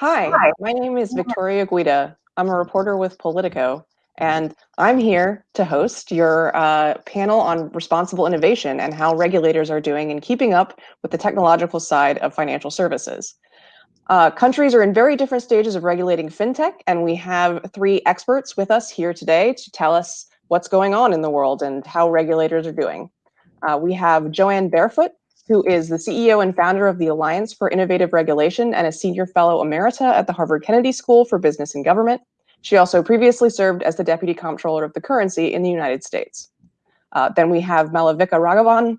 Hi, Hi, my name is Victoria Guida. I'm a reporter with Politico, and I'm here to host your uh, panel on responsible innovation and how regulators are doing in keeping up with the technological side of financial services. Uh, countries are in very different stages of regulating fintech, and we have three experts with us here today to tell us what's going on in the world and how regulators are doing. Uh, we have Jo Ann Barefoot, who is the CEO and founder of the Alliance for Innovative Regulation and a senior fellow emerita at the Harvard Kennedy School for Business and Government. She also previously served as the deputy comptroller of the currency in the United States. Uh, then we have Malavika Raghavan,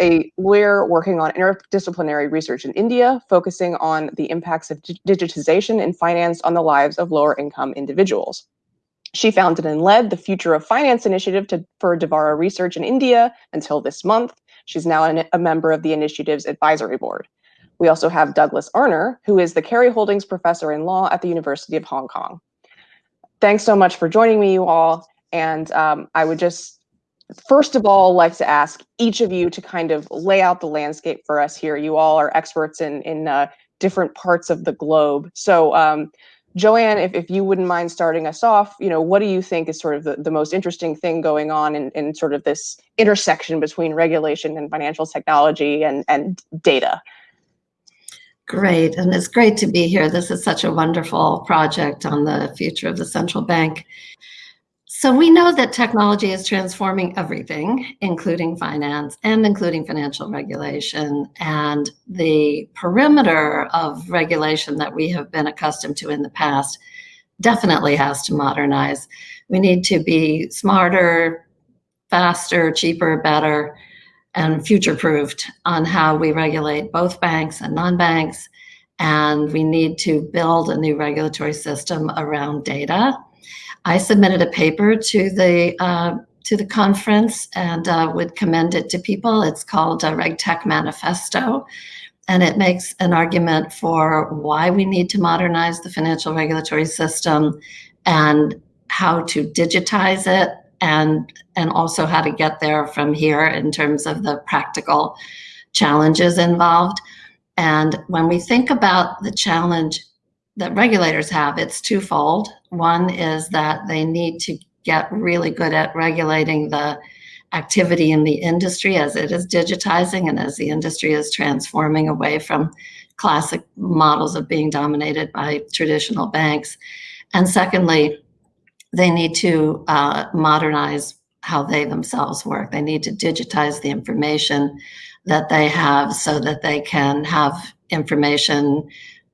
a lawyer working on interdisciplinary research in India, focusing on the impacts of digitization in finance on the lives of lower income individuals. She founded and led the Future of Finance initiative to, for Dvara Research in India until this month. She's now an, a member of the initiative's advisory board. We also have Douglas Arner, who is the Kerry Holdings Professor in Law at the University of Hong Kong. Thanks so much for joining me, you all. And um, I would just first of all like to ask each of you to kind of lay out the landscape for us here. You all are experts in, in uh, different parts of the globe. So um, Jo Ann, if, if you wouldn't mind starting us off, you know, what do you think is sort of the, the most interesting thing going on in, in sort of this intersection between regulation and financial technology and, and data? Great, and it's great to be here. This is such a wonderful project on the future of the central bank. So we know that technology is transforming everything, including finance and including financial regulation. And the perimeter of regulation that we have been accustomed to in the past definitely has to modernize. We need to be smarter, faster, cheaper, better, and future-proofed on how we regulate both banks and non-banks. And we need to build a new regulatory system around data I submitted a paper to the uh, to the conference and uh, would commend it to people. It's called a RegTech Manifesto, and it makes an argument for why we need to modernize the financial regulatory system and how to digitize it and and also how to get there from here in terms of the practical challenges involved. And when we think about the challenge that regulators have, it's twofold. One is that they need to get really good at regulating the activity in the industry as it is digitizing and as the industry is transforming away from classic models of being dominated by traditional banks. And secondly, they need to uh, modernize how they themselves work. They need to digitize the information that they have so that they can have information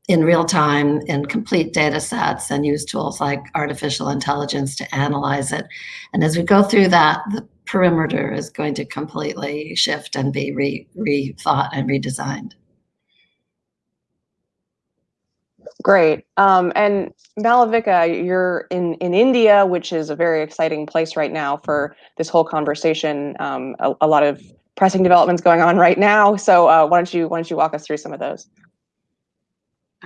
in real time in complete data sets and use tools like artificial intelligence to analyze it. And as we go through that, the perimeter is going to completely shift and be re rethought and redesigned. Great. Um, and Malavika, you're in, in India, which is a very exciting place right now for this whole conversation. Um, a, a, lot of pressing developments going on right now. So uh, why don't you why don't you walk us through some of those?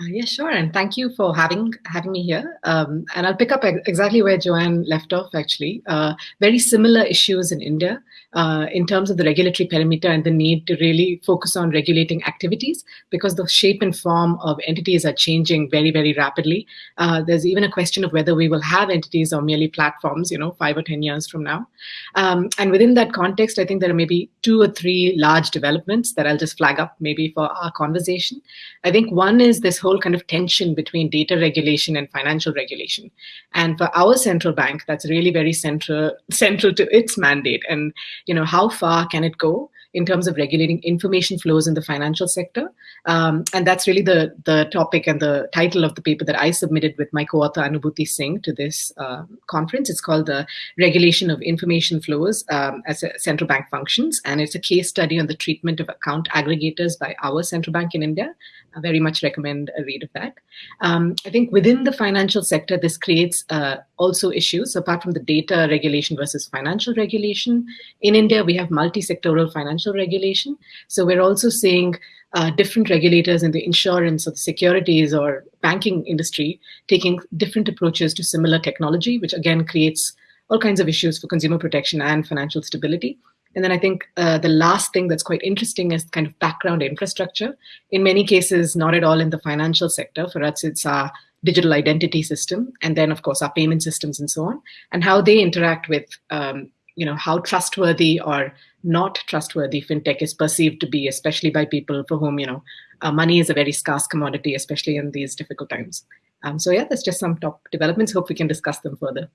Uh, yeah, sure. And thank you for having having me here. Um, and I'll pick up exactly where Jo Ann left off, actually. Uh, very similar issues in India uh, in terms of the regulatory perimeter and the need to really focus on regulating activities because the shape and form of entities are changing very, very rapidly. Uh, there's even a question of whether we will have entities or merely platforms, you know, five or 10 years from now. Um, and within that context, I think there are maybe two or three large developments that I'll just flag up maybe for our conversation. I think one is this whole kind of tension between data regulation and financial regulation. And for our central bank, that's really very central, central to its mandate. And you know, how far can it go in terms of regulating information flows in the financial sector? Um, and that's really the, the topic and the title of the paper that I submitted with my co-author Anubhuti Singh to this uh, conference. It's called the Regulation of Information Flows um, as Central Bank Functions. And it's a case study on the treatment of account aggregators by our central bank in India. I very much recommend a read of that. Um, I think within the financial sector, this creates uh, also issues apart from the data regulation versus financial regulation. In India, we have multi-sectoral financial regulation. So we're also seeing uh, different regulators in the insurance or the securities or banking industry taking different approaches to similar technology, which again creates all kinds of issues for consumer protection and financial stability. And then I think uh, the last thing that's quite interesting is kind of background infrastructure. In many cases, not at all in the financial sector. For us, it's our digital identity system, and then of course our payment systems and so on, and how they interact with, um, you know, how trustworthy or not trustworthy fintech is perceived to be, especially by people for whom you know uh, money is a very scarce commodity, especially in these difficult times. Um, so yeah, that's just some top developments. Hope we can discuss them further.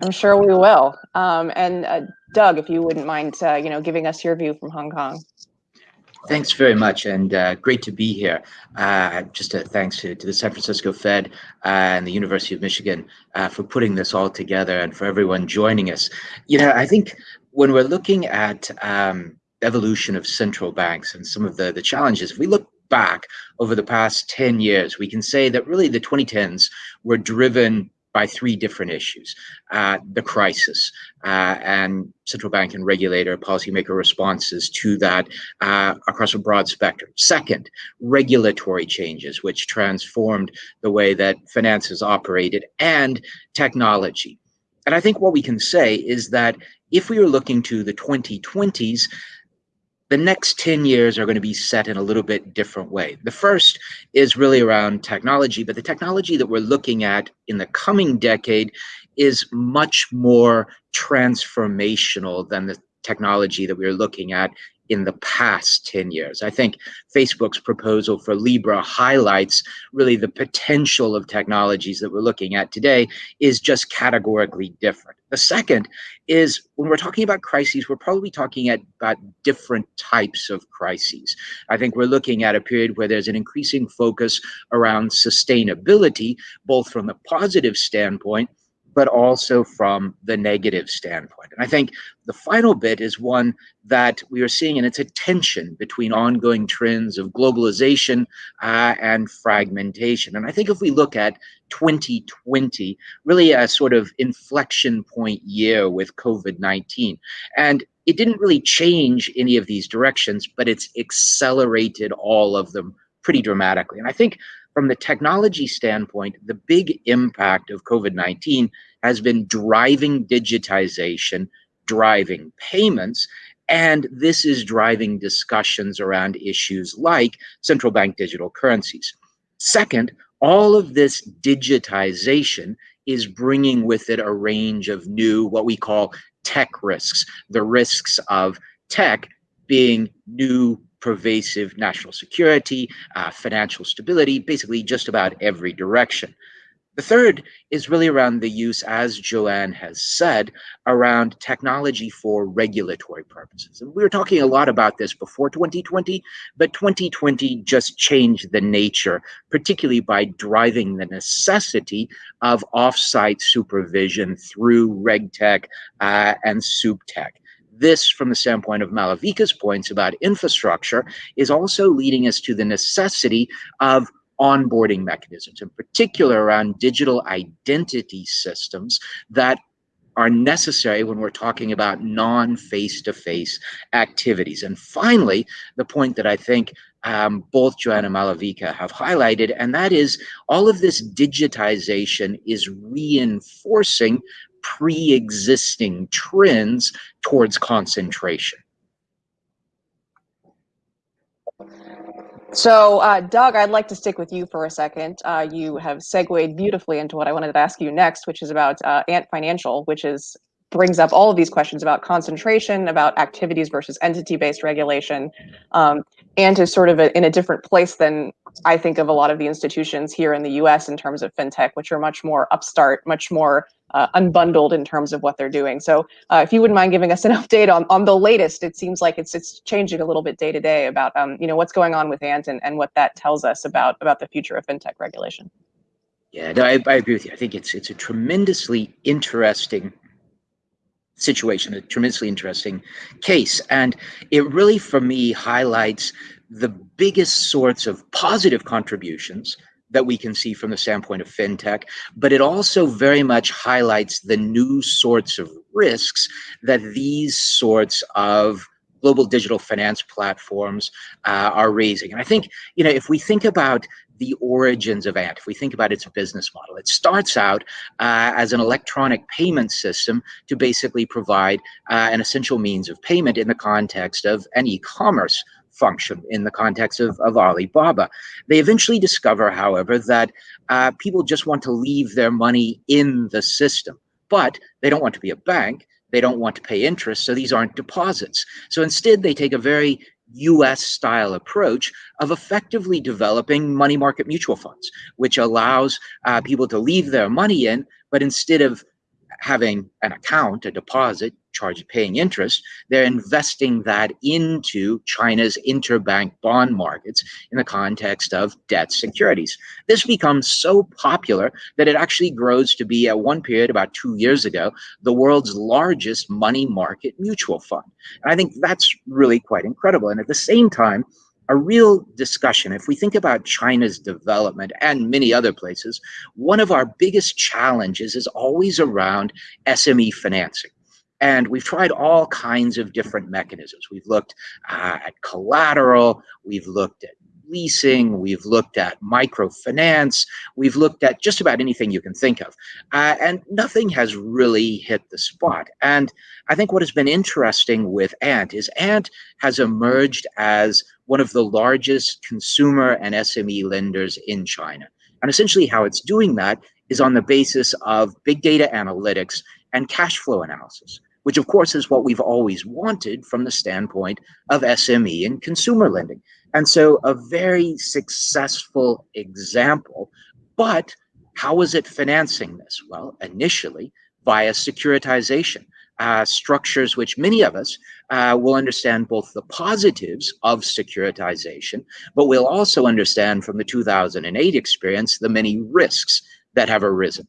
I'm sure we will. Um, and uh, Doug, if you wouldn't mind, uh, you know, giving us your view from Hong Kong. Thanks very much, and uh, great to be here. Uh, just a thanks to, to the San Francisco Fed uh, and the University of Michigan uh, for putting this all together and for everyone joining us. You know, I think when we're looking at um, evolution of central banks and some of the, the challenges, if we look back over the past 10 years, we can say that really the 2010s were driven by three different issues. Uh, the crisis uh, and central bank and regulator policymaker responses to that uh, across a broad spectrum. Second, regulatory changes, which transformed the way that finances operated and technology. And I think what we can say is that if we were looking to the 2020s, the next 10 years are going to be set in a little bit different way. The first is really around technology, but the technology that we're looking at in the coming decade is much more transformational than the technology that we are looking at in the past 10 years. I think Facebook's proposal for Libra highlights really the potential of technologies that we're looking at today is just categorically different. The second is when we're talking about crises, we're probably talking at, about different types of crises. I think we're looking at a period where there's an increasing focus around sustainability, both from the positive standpoint, but also from the negative standpoint. And I think the final bit is one that we are seeing, and it's a tension between ongoing trends of globalization uh, and fragmentation. And I think if we look at 2020, really a sort of inflection point year with COVID 19, and it didn't really change any of these directions, but it's accelerated all of them pretty dramatically. And I think from the technology standpoint, the big impact of COVID 19 has been driving digitization, driving payments, and this is driving discussions around issues like central bank digital currencies. Second, all of this digitization is bringing with it a range of new, what we call tech risks, the risks of tech being new pervasive national security, uh, financial stability, basically just about every direction. The third is really around the use, as Jo Ann has said, around technology for regulatory purposes. And we were talking a lot about this before 2020, but 2020 just changed the nature, particularly by driving the necessity of offsite supervision through RegTech uh, and SupTech this, from the standpoint of Malavika's points about infrastructure, is also leading us to the necessity of onboarding mechanisms, in particular around digital identity systems that are necessary when we're talking about non face to face activities. And finally, the point that I think um, both Joanna Malavika have highlighted, and that is all of this digitization is reinforcing pre-existing trends towards concentration. So, uh, Doug, I'd like to stick with you for a second. Uh, you have segued beautifully into what I wanted to ask you next, which is about uh, Ant Financial, which is brings up all of these questions about concentration, about activities versus entity-based regulation, um, and is sort of a, in a different place than I think of a lot of the institutions here in the U.S. in terms of fintech, which are much more upstart, much more uh, unbundled in terms of what they're doing. So, uh, if you wouldn't mind giving us an update on on the latest, it seems like it's it's changing a little bit day to day about um, you know what's going on with Ant and, and what that tells us about about the future of fintech regulation. Yeah, no, I, I agree with you. I think it's it's a tremendously interesting situation, a tremendously interesting case. And it really, for me, highlights the biggest sorts of positive contributions that we can see from the standpoint of fintech, but it also very much highlights the new sorts of risks that these sorts of global digital finance platforms uh, are raising. And I think, you know, if we think about the origins of Ant, if we think about its business model, it starts out uh, as an electronic payment system to basically provide uh, an essential means of payment in the context of an e-commerce function in the context of, of Alibaba. They eventually discover, however, that uh, people just want to leave their money in the system, but they don't want to be a bank. They don't want to pay interest, so these aren't deposits. So instead, they take a very US style approach of effectively developing money market mutual funds, which allows uh, people to leave their money in, but instead of having an account, a deposit, charge paying interest, they're investing that into China's interbank bond markets in the context of debt securities. This becomes so popular that it actually grows to be at one period about two years ago, the world's largest money market mutual fund. And I think that's really quite incredible. And at the same time, a real discussion. If we think about China's development and many other places, one of our biggest challenges is always around SME financing. And we've tried all kinds of different mechanisms. We've looked uh, at collateral, we've looked at leasing, we've looked at microfinance, we've looked at just about anything you can think of. Uh, and nothing has really hit the spot. And I think what has been interesting with Ant is Ant has emerged as one of the largest consumer and SME lenders in China. And essentially how it's doing that is on the basis of big data analytics and cash flow analysis which of course is what we've always wanted from the standpoint of SME and consumer lending. And so a very successful example, but how is it financing this? Well, initially via securitization. Uh, structures which many of us uh, will understand both the positives of securitization, but we'll also understand from the 2008 experience the many risks that have arisen.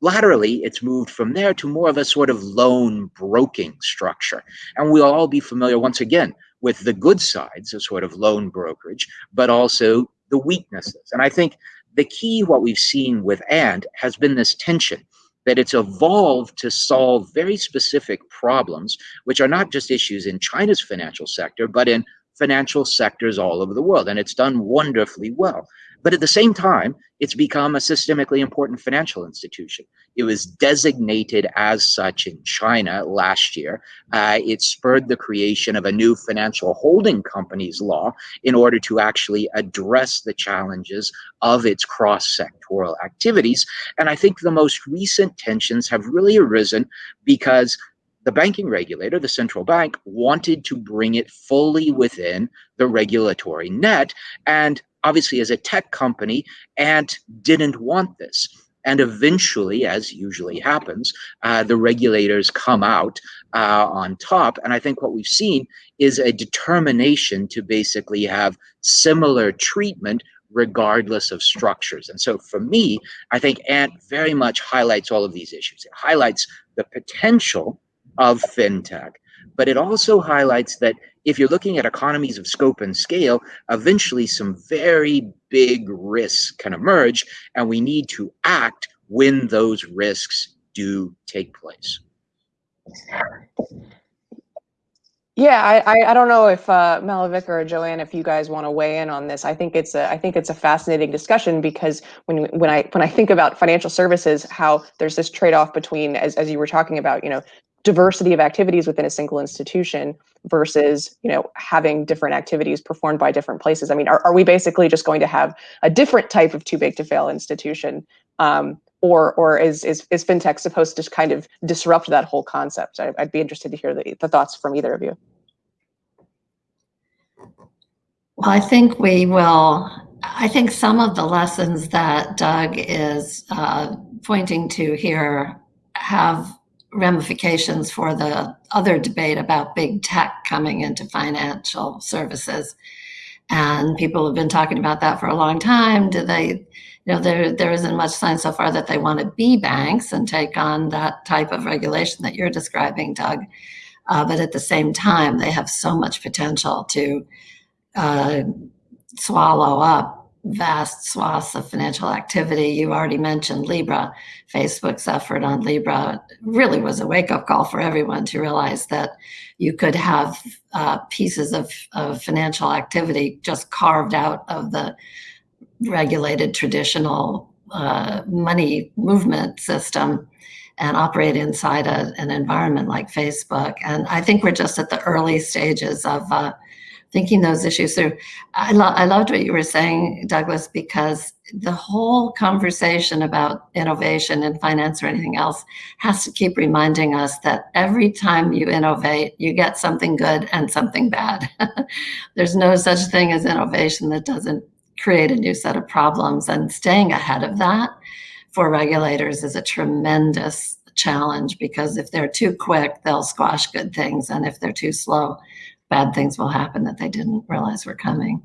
Laterally, it's moved from there to more of a sort of loan broking structure. And we'll all be familiar once again with the good sides of sort of loan brokerage, but also the weaknesses. And I think the key, what we've seen with Ant has been this tension that it's evolved to solve very specific problems, which are not just issues in China's financial sector, but in financial sectors all over the world. And it's done wonderfully well. But at the same time, it's become a systemically important financial institution. It was designated as such in China last year. Uh, it spurred the creation of a new financial holding companies law in order to actually address the challenges of its cross-sectoral activities. And I think the most recent tensions have really arisen because the banking regulator, the central bank, wanted to bring it fully within the regulatory net. And obviously as a tech company, Ant didn't want this. And eventually, as usually happens, uh, the regulators come out uh, on top. And I think what we've seen is a determination to basically have similar treatment regardless of structures. And so for me, I think Ant very much highlights all of these issues. It highlights the potential of fintech, but it also highlights that if you're looking at economies of scope and scale, eventually some very big risks can emerge, and we need to act when those risks do take place. Yeah, I, I, don't know if uh, Malavik or Jo Ann, if you guys want to weigh in on this. I think it's a I think it's a fascinating discussion because when when I when I think about financial services, how there's this trade off between as as you were talking about, you know, diversity of activities within a single institution versus you know having different activities performed by different places. I mean are, are we basically just going to have a different type of too big to fail institution um, or or is, is is fintech supposed to kind of disrupt that whole concept? I, would be interested to hear the, the thoughts from either of you. Well i think we will i think some of the lessons that doug is uh, pointing to here have ramifications for the other debate about big tech coming into financial services. And people have been talking about that for a long time. Do they, you know, there, there isn't much sign so far that they want to be banks and take on that type of regulation that you're describing, Doug. Uh, but at the same time, they have so much potential to uh, swallow up vast swaths of financial activity. You already mentioned Libra. Facebook's effort on Libra really was a wake up call for everyone to realize that you could have uh, pieces of, of financial activity just carved out of the regulated traditional uh, money movement system and operate inside a, an environment like Facebook. And I think we're just at the early stages of uh, thinking those issues through. I, lo- I loved what you were saying, Douglas, because the whole conversation about innovation in finance or anything else has to keep reminding us that every time you innovate, you get something good and something bad. There's no such thing as innovation that doesn't create a new set of problems. And staying ahead of that for regulators is a tremendous challenge because if they're too quick, they'll squash good things. And if they're too slow, bad things will happen that they didn't realize were coming.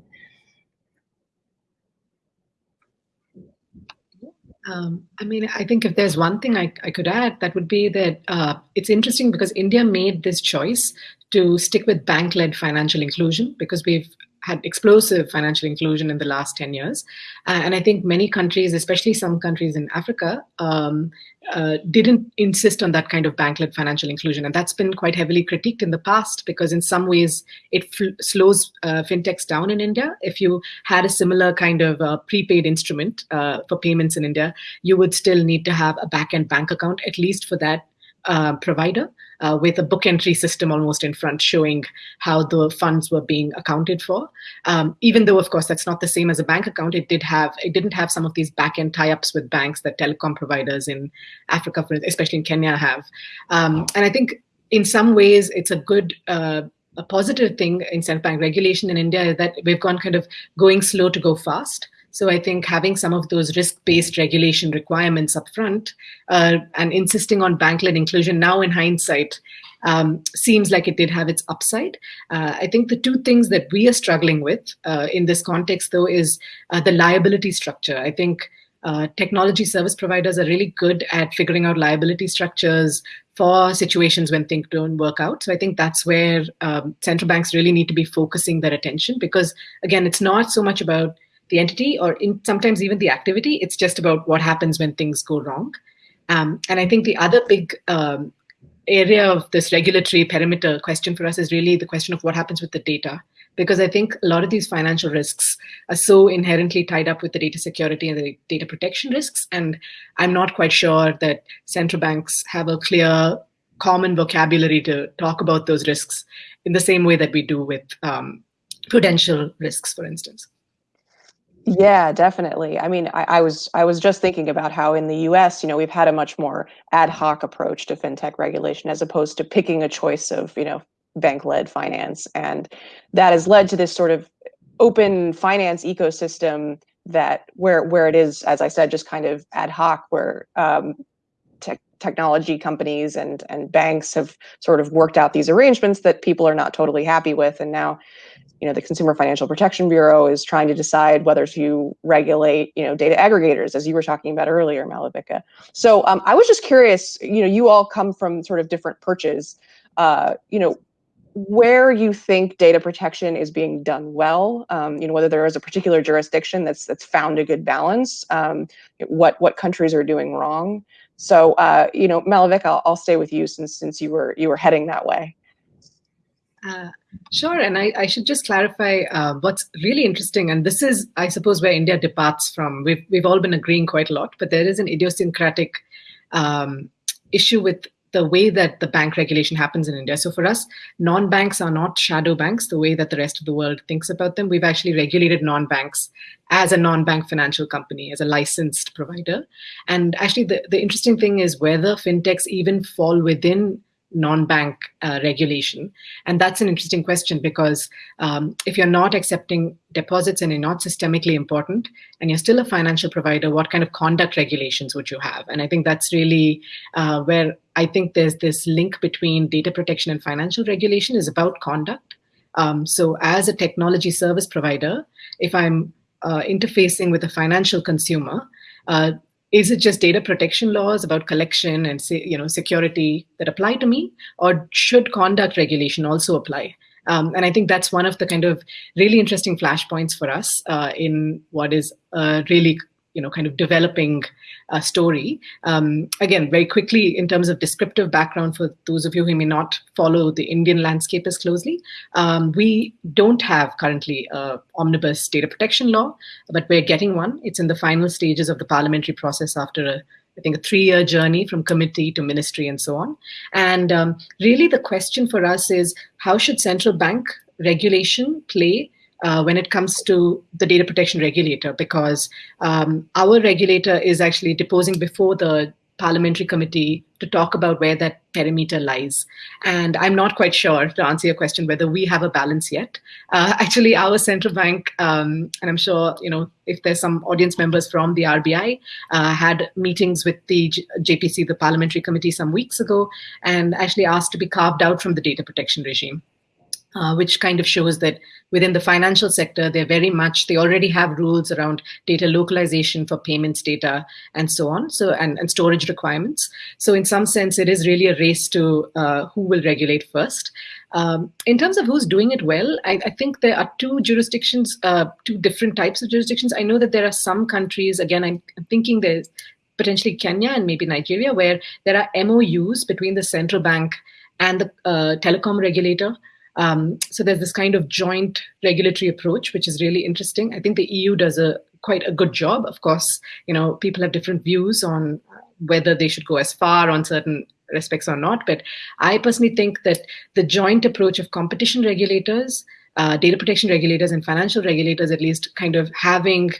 Um, I mean, I think if there's one thing I, I could add, that would be that uh, it's interesting because India made this choice to stick with bank led financial inclusion because we've had explosive financial inclusion in the last 10 years. Uh, and I think many countries, especially some countries in Africa, um, uh, didn't insist on that kind of bank-led financial inclusion. And that's been quite heavily critiqued in the past because in some ways it slows uh, fintechs down in India. If you had a similar kind of uh, prepaid instrument uh, for payments in India, you would still need to have a back-end bank account, at least for that uh, provider uh, with a book entry system almost in front showing how the funds were being accounted for. Um, even though, of course, that's not the same as a bank account, it did have it didn't have some of these back end tie-ups with banks that telecom providers in Africa, especially in Kenya, have. Um, and I think in some ways it's a good uh, a positive thing in central bank regulation in India is that we've gone kind of going slow to go fast. So I think having some of those risk-based regulation requirements up front uh, and insisting on bank-led inclusion now in hindsight um, seems like it did have its upside. Uh, I think the two things that we are struggling with uh, in this context, though, is uh, the liability structure. I think uh, technology service providers are really good at figuring out liability structures for situations when things don't work out. So I think that's where um, central banks really need to be focusing their attention because, again, it's not so much about the entity or in, sometimes even the activity. It's just about what happens when things go wrong. Um, and I think the other big um, area of this regulatory perimeter question for us is really the question of what happens with the data. Because I think a lot of these financial risks are so inherently tied up with the data security and the data protection risks. And I'm not quite sure that central banks have a clear common vocabulary to talk about those risks in the same way that we do with um, prudential risks, for instance. Yeah, definitely. I mean, I, I, was I was just thinking about how in the U.S., you know, we've had a much more ad hoc approach to fintech regulation as opposed to picking a choice of, you know, bank-led finance, and that has led to this sort of open finance ecosystem that where where it is, as I said, just kind of ad hoc, where um, te- technology companies and and banks have sort of worked out these arrangements that people are not totally happy with, and now you know the consumer financial protection bureau is trying to decide whether to regulate you know data aggregators as you were talking about earlier malavika so um, i was just curious you know you all come from sort of different perches. Uh, you know where you think data protection is being done well um, you know whether there is a particular jurisdiction that's that's found a good balance um, what what countries are doing wrong. So uh, you know malavika I'll, I'll stay with you since since you were you were heading that way uh, sure, and I, I, should just clarify uh, what's really interesting, and this is, I suppose, where India departs from. We've we've all been agreeing quite a lot, but there is an idiosyncratic um, issue with the way that the bank regulation happens in India. So for us, non-banks are not shadow banks the way that the rest of the world thinks about them. We've actually regulated non-banks as a non-bank financial company, as a licensed provider. And actually, the, the interesting thing is whether fintechs even fall within non-bank uh, regulation? And that's an interesting question because um, if you're not accepting deposits and you're not systemically important and you're still a financial provider, what kind of conduct regulations would you have? And I think that's really uh, where I think there's this link between data protection and financial regulation is about conduct. Um, so as a technology service provider, if I'm uh, interfacing with a financial consumer, uh, is it just data protection laws about collection and you know security that apply to me? Or should conduct regulation also apply? Um, and I think that's one of the kind of really interesting flashpoints for us uh, in what is a really you know, kind of developing a story. Um, again, very quickly in terms of descriptive background for those of you who may not follow the Indian landscape as closely, um, we don't have currently a omnibus data protection law, but we're getting one. It's in the final stages of the parliamentary process after a I think a three-year journey from committee to ministry and so on. And um, really the question for us is how should central bank regulation play uh, when it comes to the data protection regulator because um, our regulator is actually deposing before the parliamentary committee to talk about where that perimeter lies. And I'm not quite sure, to answer your question, whether we have a balance yet. Uh, actually, our central bank, um, and I'm sure, you know, if there's some audience members from the RBI, uh, had meetings with the J JPC, the parliamentary committee, some weeks ago, and actually asked to be carved out from the data protection regime uh, which kind of shows that within the financial sector, they're very much, they already have rules around data localization for payments data and so on, so and, and storage requirements. So in some sense, it is really a race to uh, who will regulate first. Um, in terms of who's doing it well, I, I think there are two jurisdictions, uh, two different types of jurisdictions. I know that there are some countries, again, I'm, I'm thinking there's potentially Kenya and maybe Nigeria, where there are MOUs between the central bank and the uh, telecom regulator um, so there's this kind of joint regulatory approach, which is really interesting. I think the EU does a quite a good job. Of course, you know, people have different views on whether they should go as far on certain respects or not. But I personally think that the joint approach of competition regulators, uh, data protection regulators, and financial regulators, at least, kind of having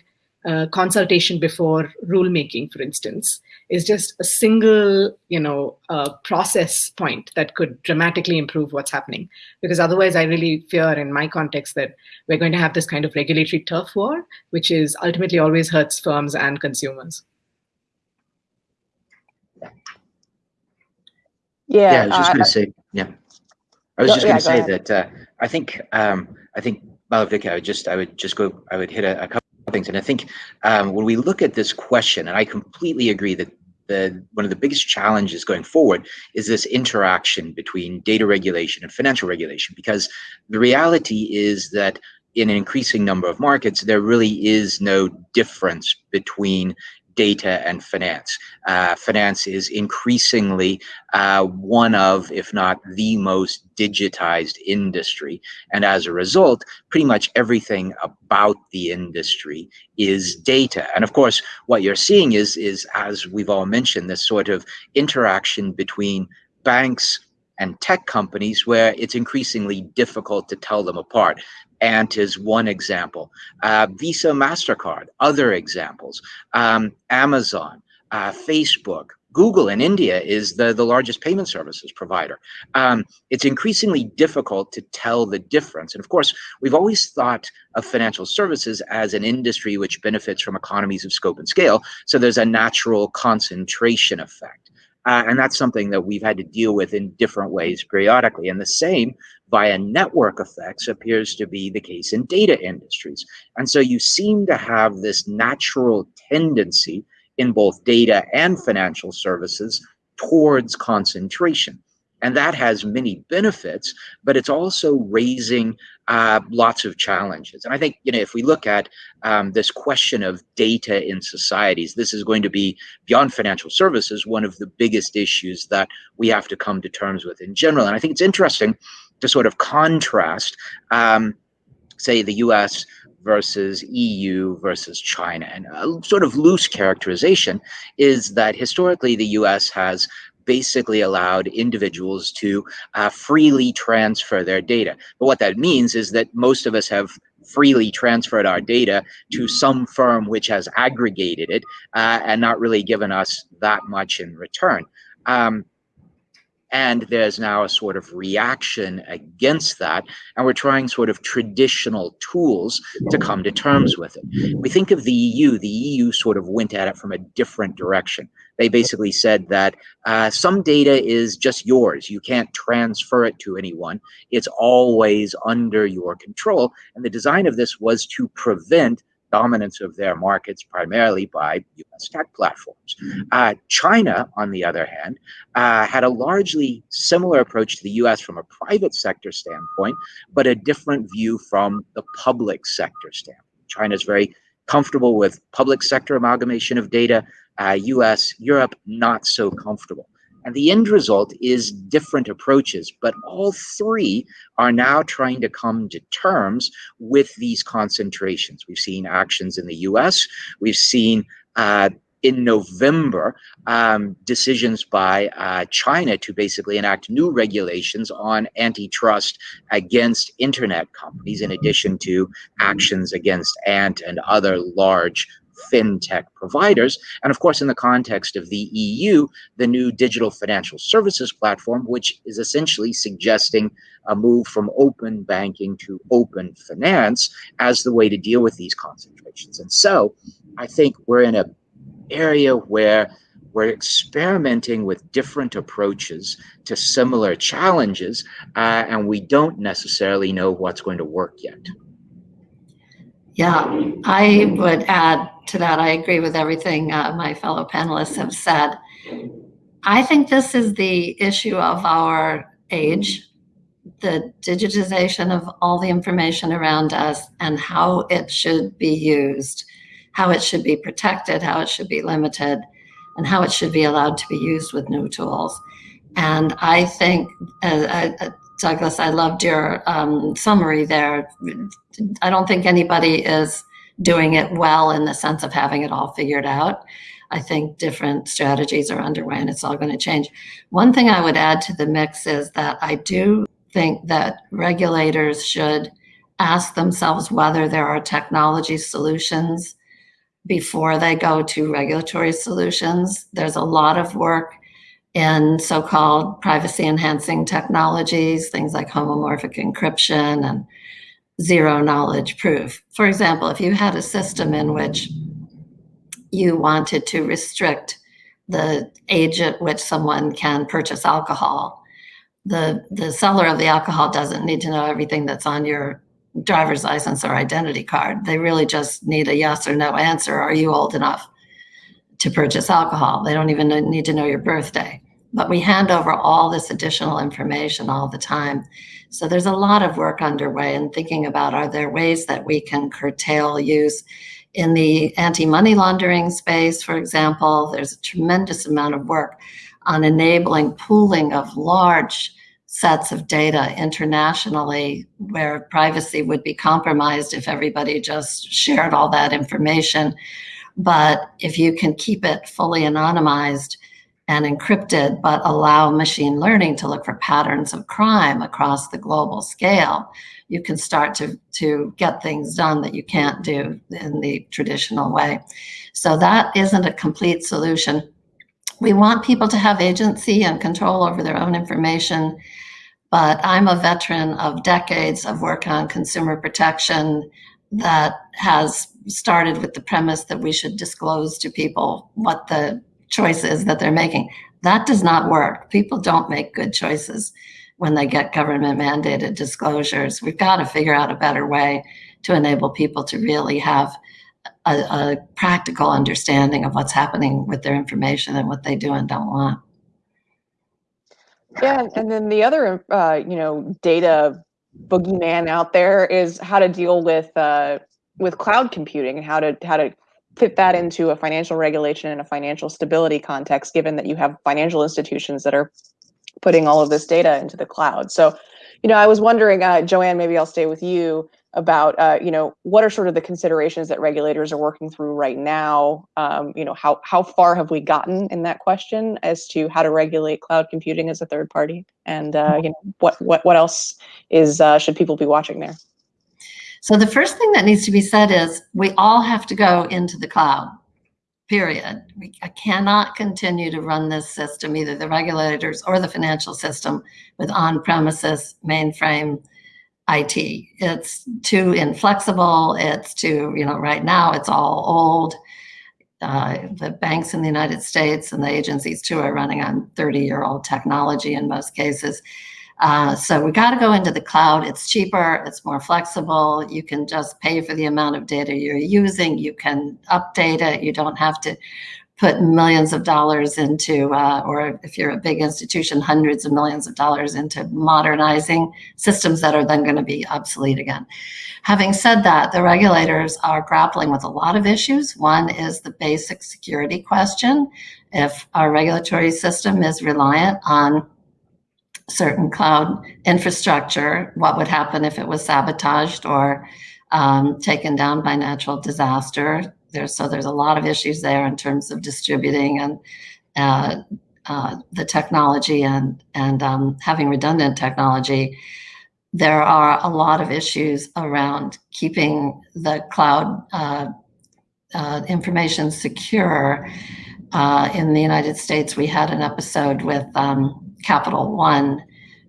uh, consultation before rulemaking, for instance, is just a single, you know, uh, process point that could dramatically improve what's happening. Because otherwise, I really fear, in my context, that we're going to have this kind of regulatory turf war, which is ultimately always hurts firms and consumers. Yeah, yeah I was just uh, going to say, yeah, I was Go- just going to go say ahead. that uh, I think um, I think Malavika, I would just I would just go I would hit a, a couple of things, and I think um, when we look at this question, and I completely agree that the one of the biggest challenges going forward is this interaction between data regulation and financial regulation, because the reality is that in an increasing number of markets, there really is no difference between data and finance. Uh, finance is increasingly uh, one of, if not the most digitized industry. And as a result, pretty much everything about the industry is data. And of course, what you're seeing is, is as we've all mentioned, this sort of interaction between banks and tech companies where it's increasingly difficult to tell them apart. Ant is one example. Uh, Visa, MasterCard, other examples. Um, Amazon, uh, Facebook, Google in India is the, the largest payment services provider. Um, it's increasingly difficult to tell the difference. And of course, we've always thought of financial services as an industry which benefits from economies of scope and scale. So there's a natural concentration effect. Uh, and that's something that we've had to deal with in different ways periodically. And the same via network effects appears to be the case in data industries. And so you seem to have this natural tendency in both data and financial services towards concentration. And that has many benefits, but it's also raising uh, lots of challenges. And I think, you know, if we look at um, this question of data in societies, this is going to be beyond financial services, one of the biggest issues that we have to come to terms with in general. And I think it's interesting to sort of contrast, um, say, the US versus EU versus China. And a sort of loose characterization is that historically the US has basically allowed individuals to uh, freely transfer their data. But what that means is that most of us have freely transferred our data to some firm which has aggregated it uh, and not really given us that much in return. Um, and there's now a sort of reaction against that. And we're trying sort of traditional tools to come to terms with it. We think of the EU, the EU sort of went at it from a different direction. They basically said that uh, some data is just yours. You can't transfer it to anyone. It's always under your control. And the design of this was to prevent dominance of their markets primarily by US tech platforms. Uh, China, on the other hand, uh, had a largely similar approach to the US from a private sector standpoint, but a different view from the public sector standpoint. China is very comfortable with public sector amalgamation of data, uh, US, Europe, not so comfortable. And the end result is different approaches, but all three are now trying to come to terms with these concentrations. We've seen actions in the US, we've seen uh, in November um, decisions by uh, China to basically enact new regulations on antitrust against internet companies, in addition to actions against Ant and other large fintech providers. And of course, in the context of the EU, the new digital financial services platform, which is essentially suggesting a move from open banking to open finance as the way to deal with these concentrations. And so I think we're in an area where we're experimenting with different approaches to similar challenges, uh, and we don't necessarily know what's going to work yet. Yeah, I would add to that. I agree with everything uh, my fellow panelists have said. I think this is the issue of our age, the digitization of all the information around us and how it should be used, how it should be protected, how it should be limited, and how it should be allowed to be used with new tools. And I think, uh, uh, Douglas, I loved your um, summary there. I don't think anybody is doing it well in the sense of having it all figured out. I think different strategies are underway and it's all going to change. One thing I would add to the mix is that I do think that regulators should ask themselves whether there are technology solutions before they go to regulatory solutions. There's a lot of work in so-called privacy enhancing technologies, things like homomorphic encryption and zero knowledge proof. For example, if you had a system in which you wanted to restrict the age at which someone can purchase alcohol, the, the seller of the alcohol doesn't need to know everything that's on your driver's license or identity card. They really just need a yes or no answer. Are you old enough to purchase alcohol? They don't even need to know your birthday. But we hand over all this additional information all the time. So there's a lot of work underway in thinking about are there ways that we can curtail use in the anti-money laundering space, for example, there's a tremendous amount of work on enabling pooling of large sets of data internationally where privacy would be compromised if everybody just shared all that information. But if you can keep it fully anonymized, and encrypted, but allow machine learning to look for patterns of crime across the global scale, you can start to, to get things done that you can't do in the traditional way. So that isn't a complete solution. We want people to have agency and control over their own information, but I'm a veteran of decades of work on consumer protection that has started with the premise that we should disclose to people what the choices that they're making. That does not work. People don't make good choices when they get government mandated disclosures. We've got to figure out a better way to enable people to really have a, a practical understanding of what's happening with their information and what they do and don't want. Yeah, and then the other, uh, you know, data boogeyman out there is how to deal with uh, with cloud computing and how to how to fit that into a financial regulation and a financial stability context, given that you have financial institutions that are putting all of this data into the cloud. So, you know, I was wondering, uh, Jo Ann, maybe I'll stay with you about, uh, you know, what are sort of the considerations that regulators are working through right now? Um, you know, how how far have we gotten in that question as to how to regulate cloud computing as a third party, and uh, you know, what what what else is uh, should people be watching there? So the first thing that needs to be said is we all have to go into the cloud, period. We I cannot continue to run this system, either the regulators or the financial system, with on-premises mainframe IT. It's too inflexible. It's too, you know, right now it's all old. Uh, the banks in the United States and the agencies too are running on 30 year old technology in most cases. Uh, so we got to go into the cloud. It's cheaper, it's more flexible. You can just pay for the amount of data you're using. You can update it. You don't have to put millions of dollars into, uh, or if you're a big institution, hundreds of millions of dollars into modernizing systems that are then going to be obsolete again. Having said that, the regulators are grappling with a lot of issues. One is the basic security question. If our regulatory system is reliant on certain cloud infrastructure, what would happen if it was sabotaged or um, taken down by natural disaster? There's, so there's a lot of issues there in terms of distributing and uh, uh, the technology and, and um, having redundant technology. There are a lot of issues around keeping the cloud uh, uh information secure. Uh, in the United States, we had an episode with um, Capital One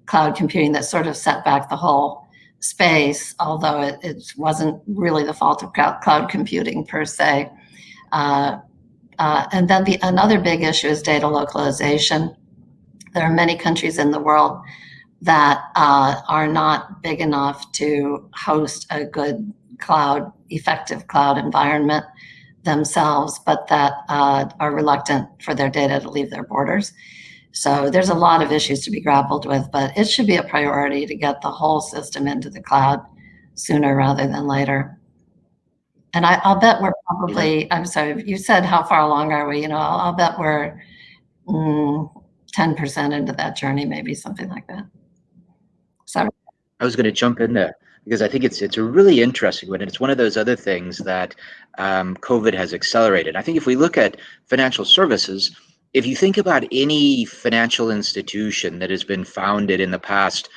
cloud computing that sort of set back the whole space, although it, it wasn't really the fault of cloud computing per se. Uh, uh, and then the another big issue is data localization. There are many countries in the world that uh, are not big enough to host a good cloud, effective cloud environment themselves, but that uh, are reluctant for their data to leave their borders. So there's a lot of issues to be grappled with, but it should be a priority to get the whole system into the cloud sooner rather than later. And I, will bet we're probably, I'm sorry, you said how far along are we? You know, I'll, I'll bet we're mm, 10% into that journey, maybe something like that. Sorry. I was going to jump in there because I think it's it's a really interesting one, and it's one of those other things that um, COVID has accelerated. I think if we look at financial services, if you think about any financial institution that has been founded in the past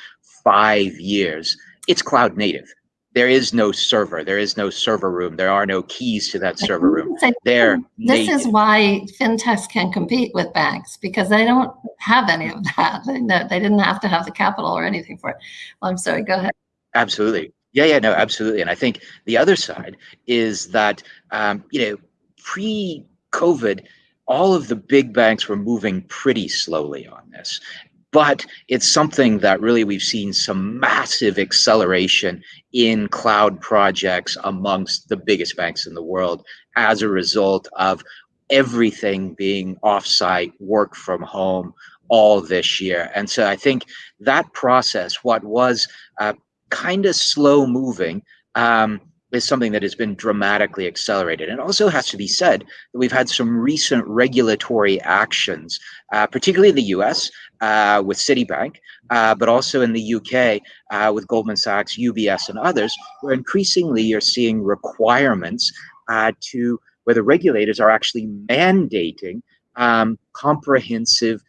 five years, it's cloud native. There is no server. There is no server room. There are no keys to that server room. They're this native. is why fintechs can compete with banks because they don't have any of that. They, they didn't have to have the capital or anything for it. Well, I'm sorry. Go ahead. Absolutely. Yeah, yeah, no, absolutely. And I think the other side is that um, you know pre-COVID, all of the big banks were moving pretty slowly on this. But it's something that really we've seen some massive acceleration in cloud projects amongst the biggest banks in the world as a result of everything being offsite, work from home, all this year. And so I think that process, what was uh, kind of slow moving, um, is something that has been dramatically accelerated. And also has to be said that we've had some recent regulatory actions, uh, particularly in the US uh, with Citibank, uh, but also in the UK uh, with Goldman Sachs, UBS, and others, where increasingly you're seeing requirements uh, to where the regulators are actually mandating um, comprehensive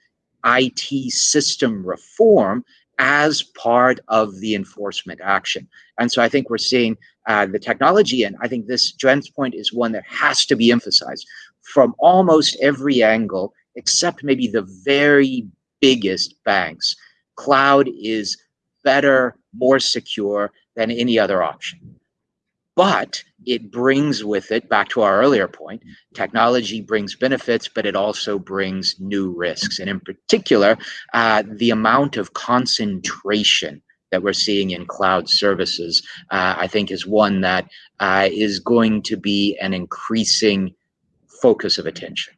IT system reform as part of the enforcement action. And so I think we're seeing uh, the technology, and I think this Jo Ann's point is one that has to be emphasized from almost every angle, except maybe the very biggest banks. Cloud is better, more secure than any other option. But it brings with it, back to our earlier point, technology brings benefits, but it also brings new risks. And in particular, uh, the amount of concentration that we're seeing in cloud services, uh, I think is one that uh, is going to be an increasing focus of attention.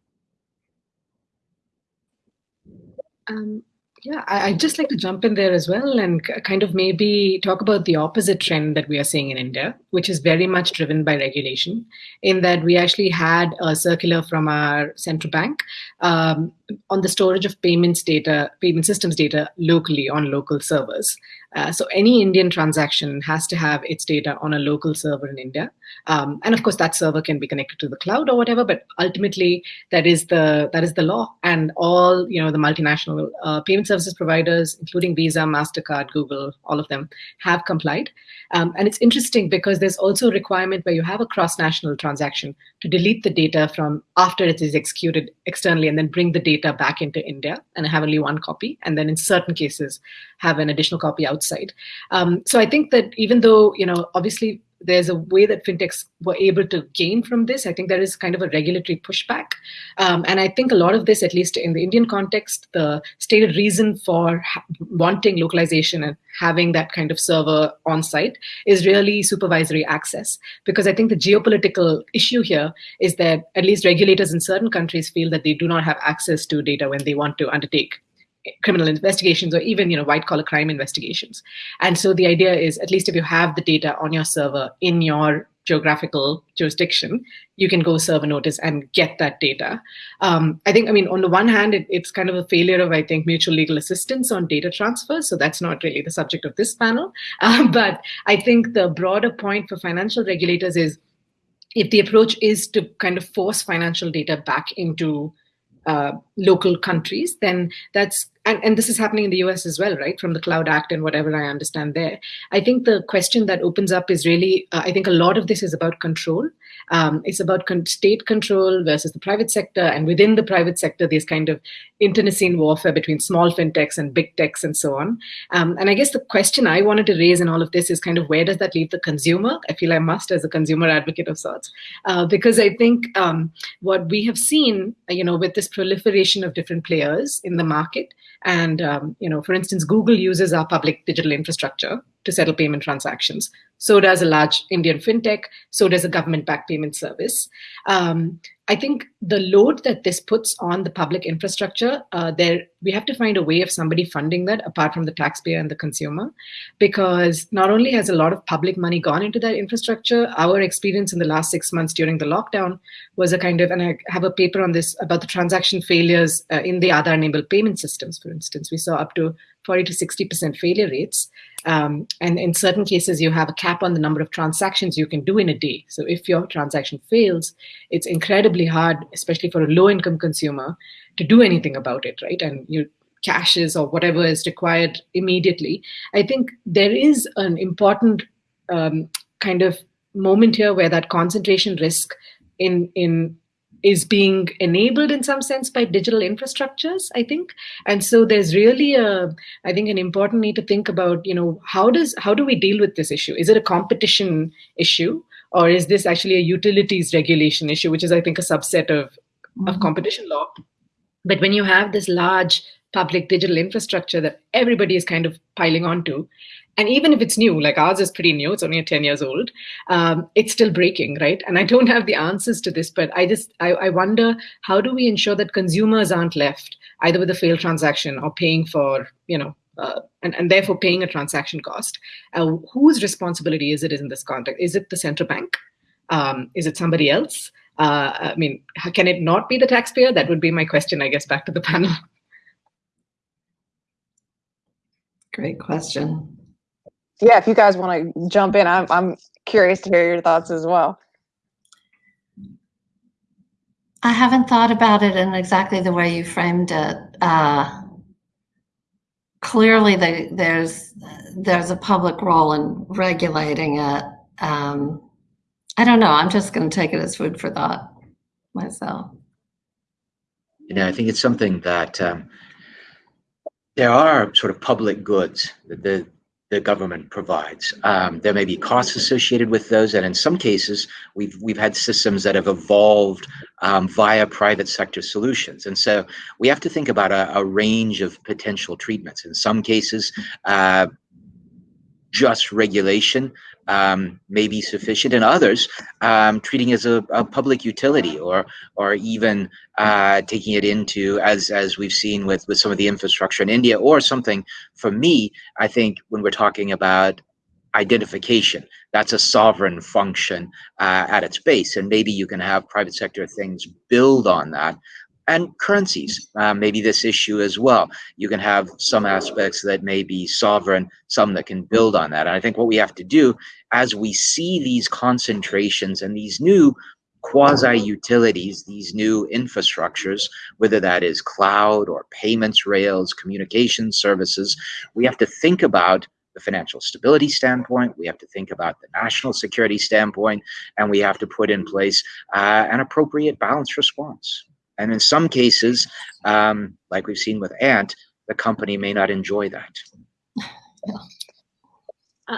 Um, yeah, I, would just like to jump in there as well and kind of maybe talk about the opposite trend that we are seeing in India, which is very much driven by regulation, in that we actually had a circular from our central bank um, on the storage of payments data, payment systems data locally on local servers. Uh, so any Indian transaction has to have its data on a local server in India. Um, and of course, that server can be connected to the cloud or whatever, but ultimately that is the that is the law. And all you know, the multinational uh, payment services providers, including Visa, Mastercard, Google, all of them have complied. Um, and it's interesting because there's also a requirement where you have a cross-national transaction to delete the data from after it is executed externally and then bring the data back into India and have only one copy. And then in certain cases, have an additional copy outside. Um, so I think that even though, you know, obviously there's a way that fintechs were able to gain from this. I think there is kind of a regulatory pushback. Um, and I think a lot of this, at least in the Indian context, the stated reason for wanting localization and having that kind of server on site is really supervisory access. Because I think the geopolitical issue here is that at least regulators in certain countries feel that they do not have access to data when they want to undertake criminal investigations or even you know white collar crime investigations. And so the idea is at least if you have the data on your server in your geographical jurisdiction you can go serve a notice and get that data. Um, i think i mean on the one hand it, it's kind of a failure of i think mutual legal assistance on data transfer. So that's not really the subject of this panel. Um, but i think the broader point for financial regulators is if the approach is to kind of force financial data back into uh, local countries, then that's and, and this is happening in the US as well, right? From the Cloud Act and whatever I understand there. I think the question that opens up is really, uh, I think a lot of this is about control. Um, it's about con state control versus the private sector. And within the private sector, these kind of internecine warfare between small fintechs and big techs and so on. Um, and I guess the question I wanted to raise in all of this is kind of where does that leave the consumer? I feel I must as a consumer advocate of sorts, uh, because I think um, what we have seen, you know, with this proliferation of different players in the market, and, um, you know, for instance, Google uses our public digital infrastructure to settle payment transactions. So does a large Indian fintech. So does a government-backed payment service. Um, I think the load that this puts on the public infrastructure, uh, there we have to find a way of somebody funding that apart from the taxpayer and the consumer, because not only has a lot of public money gone into that infrastructure, our experience in the last six months during the lockdown was a kind of, and I have a paper on this about the transaction failures uh, in the Aadhaar-enabled payment systems, for instance. We saw up to 40 to 60% failure rates. Um, and in certain cases, you have a cap on the number of transactions you can do in a day. So if your transaction fails, it's incredibly hard, especially for a low income consumer, to do anything about it, right? And you caches or whatever is required immediately. I think there is an important um, kind of moment here where that concentration risk in in is being enabled in some sense by digital infrastructures i think. And so there's really a i think an important need to think about you know how does how do we deal with this issue? Is it a competition issue or is this actually a utilities regulation issue which is i think a subset of mm-hmm. of competition law? But when you have this large public digital infrastructure that everybody is kind of piling onto and even if it's new like ours is pretty new it's only 10 years old um, it's still breaking right? And i don't have the answers to this but i just I, I wonder how do we ensure that consumers aren't left either with a failed transaction or paying for you know uh, and, and therefore paying a transaction cost? Uh, whose responsibility is it in this context? Is it the central bank? Um, is it somebody else? Uh, i mean can it not be the taxpayer? That would be my question i guess back to the panel. Great question yeah, if you guys want to jump in, I'm I'm curious to hear your thoughts as well. I haven't thought about it in exactly the way you framed it. Uh, clearly, the, there's there's a public role in regulating it. Um, I don't know. I'm just going to take it as food for thought myself. You know, I think it's something that um, there are sort of public goods. The the government provides. Um, there may be costs associated with those, and in some cases, we've we've had systems that have evolved um, via private sector solutions. And so we have to think about a, a range of potential treatments. In some cases, uh, just regulation um, may be sufficient, and others um, treating as a, a, public utility, or or even uh, taking it into as as we've seen with with some of the infrastructure in India, or something. For me, I think when we're talking about identification, that's a sovereign function uh, at its base, and maybe you can have private sector things build on that and currencies, uh, maybe this issue as well. You can have some aspects that may be sovereign, some that can build on that. And I think what we have to do as we see these concentrations and these new quasi utilities, these new infrastructures, whether that is cloud or payments rails, communication services, we have to think about the financial stability standpoint, we have to think about the national security standpoint, and we have to put in place uh, an appropriate balanced response. And in some cases, um, like we've seen with Ant, the company may not enjoy that.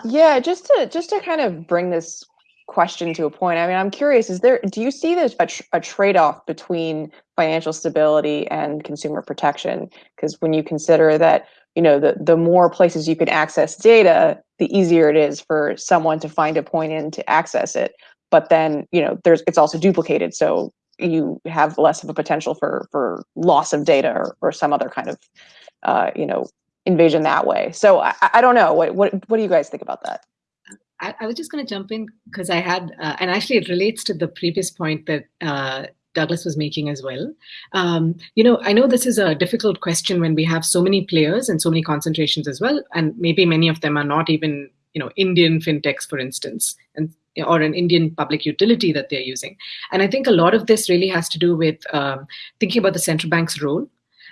Yeah, just to just to kind of bring this question to a point. I mean, I'm curious: is there do you see this a, tr- a trade-off between financial stability and consumer protection? Because when you consider that, you know, the the more places you can access data, the easier it is for someone to find a point in to access it. But then, you know, there's it's also duplicated, so you have less of a potential for for loss of data or, or some other kind of, uh, you know, invasion that way. So I, I don't know. What what what do you guys think about that? I, I was just going to jump in because I had, uh, and actually it relates to the previous point that uh, Douglas was making as well. Um, you know, I know this is a difficult question when we have so many players and so many concentrations as well, and maybe many of them are not even, you know, Indian fintechs, for instance, and or an Indian public utility that they're using. And I think a lot of this really has to do with um, thinking about the central bank's role.